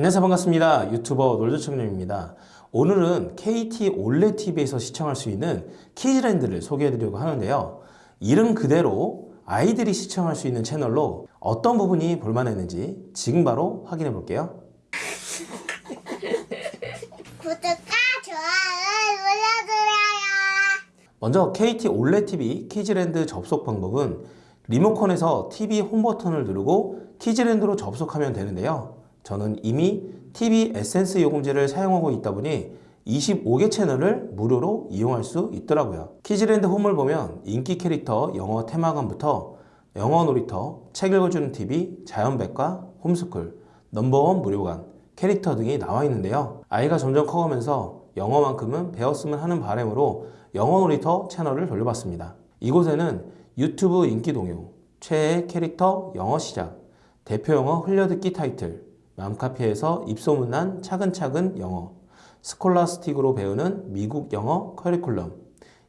안녕하세요. 반갑습니다. 유튜버 놀조청룡입니다. 오늘은 KT 올레TV에서 시청할 수 있는 키즈랜드를 소개해 드리려고 하는데요. 이름 그대로 아이들이 시청할 수 있는 채널로 어떤 부분이 볼만했는지 지금 바로 확인해 볼게요. 구독과 좋아요 눌러주세요. 먼저 KT 올레TV 키즈랜드 접속 방법은 리모컨에서 TV 홈 버튼을 누르고 키즈랜드로 접속하면 되는데요. 저는 이미 TV 에센스 요금제를 사용하고 있다 보니 25개 채널을 무료로 이용할 수 있더라고요. 키즈랜드 홈을 보면 인기 캐릭터 영어 테마관부터 영어 놀이터, 책 읽어주는 TV, 자연백과, home school, number one 무료관, 캐릭터 등이 나와 있는데요. 아이가 점점 커가면서 영어만큼은 배웠으면 하는 바람으로 영어 놀이터 채널을 돌려봤습니다. 이곳에는 유튜브 인기 동요, 최애 캐릭터 영어 시작, 대표 영어 흘려듣기 타이틀, 맘카페에서 입소문난 차근차근 영어, 스콜라스틱으로 배우는 미국 영어 커리큘럼,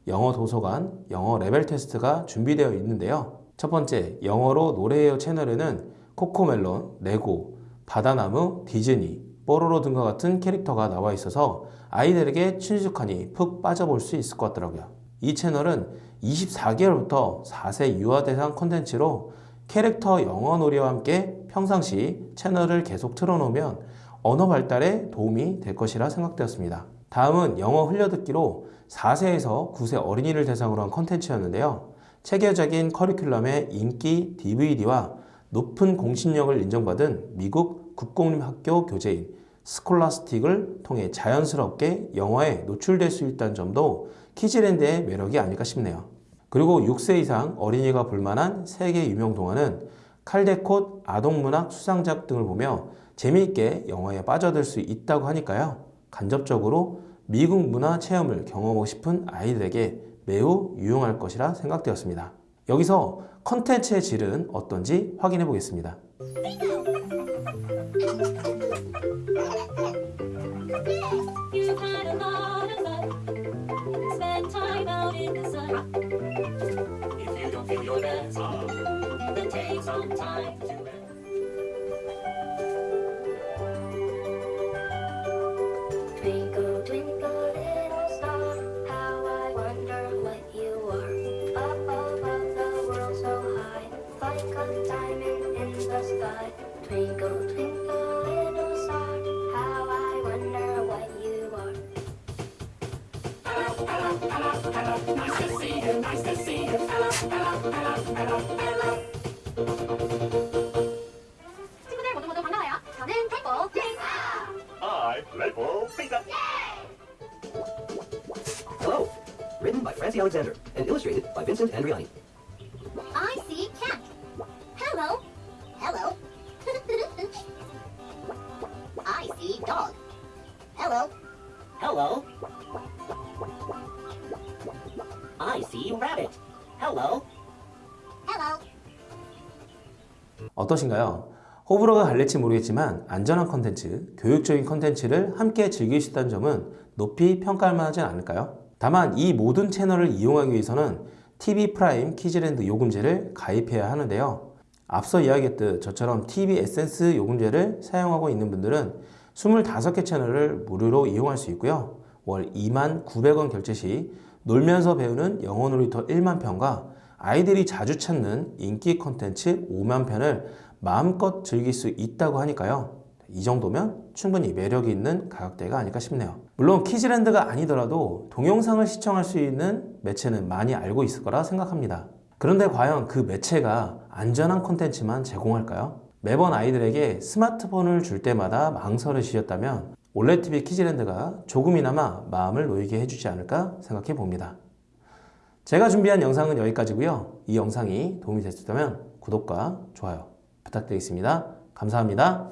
영어 도서관, 영어 레벨 테스트가 준비되어 있는데요. 첫 번째, 영어로 노래해요 채널에는 코코멜론, 레고, 바다나무, 디즈니, 뽀로로 등과 같은 캐릭터가 나와 있어서 아이들에게 친숙하니 푹 빠져볼 수 있을 것 같더라고요. 이 채널은 24개월부터 4세 유아 대상 콘텐츠로 캐릭터 영어 놀이와 함께 평상시 채널을 계속 틀어놓으면 언어 발달에 도움이 될 것이라 생각되었습니다. 다음은 영어 흘려듣기로 4세에서 9세 어린이를 대상으로 한 컨텐츠였는데요. 체계적인 커리큘럼의 인기 DVD와 높은 공신력을 인정받은 미국 국공립학교 교재인 스콜라스틱을 통해 자연스럽게 영어에 노출될 수 있다는 점도 키즈랜드의 매력이 아닐까 싶네요. 그리고 6세 이상 어린이가 볼만한 세계 유명 동화는 칼데콧 아동문학 수상작 등을 보며 재미있게 영화에 빠져들 수 있다고 하니까요. 간접적으로 미국 문화 체험을 경험하고 싶은 아이들에게 매우 유용할 것이라 생각되었습니다. 여기서 컨텐츠의 질은 어떤지 확인해 보겠습니다. some time to. Twinkle, twinkle, little star, how I wonder what you are. Up above the world so high, like a diamond in the sky. Twinkle, twinkle, little star, how I wonder what you are. Hello, hello, hello, hello, nice to see you, nice to see you, hello, hello, hello, hello, hello. I, Red Pizza. Hello! Written by Francie Alexander and illustrated by Vincent Andriani. I see cat. Hello. Hello. I see dog. Hello. Hello. I see rabbit. Hello. Hello. 어떠신가요? 호불호가 갈릴지 모르겠지만 안전한 컨텐츠, 교육적인 컨텐츠를 함께 즐길 수 있다는 점은 높이 평가할 만하지 않을까요? 다만 이 모든 채널을 이용하기 위해서는 TV 프라임 키즈랜드 요금제를 가입해야 하는데요. 앞서 이야기했듯 저처럼 TV 에센스 요금제를 사용하고 있는 분들은 25개 채널을 무료로 이용할 수 있고요. 월 2만 900원 결제 시 놀면서 배우는 영어 놀이터 1만 편과 아이들이 자주 찾는 인기 컨텐츠 5만 편을 마음껏 즐길 수 있다고 하니까요. 이 정도면 충분히 매력이 있는 가격대가 아닐까 싶네요. 물론 키즈랜드가 아니더라도 동영상을 시청할 수 있는 매체는 많이 알고 있을 거라 생각합니다. 그런데 과연 그 매체가 안전한 콘텐츠만 제공할까요? 매번 아이들에게 스마트폰을 줄 때마다 망설여 지셨다면 올레TV 키즈랜드가 조금이나마 마음을 놓이게 해주지 않을까 생각해 봅니다. 제가 준비한 영상은 여기까지고요. 이 영상이 도움이 됐다면 구독과 좋아요 부탁드리겠습니다. 감사합니다.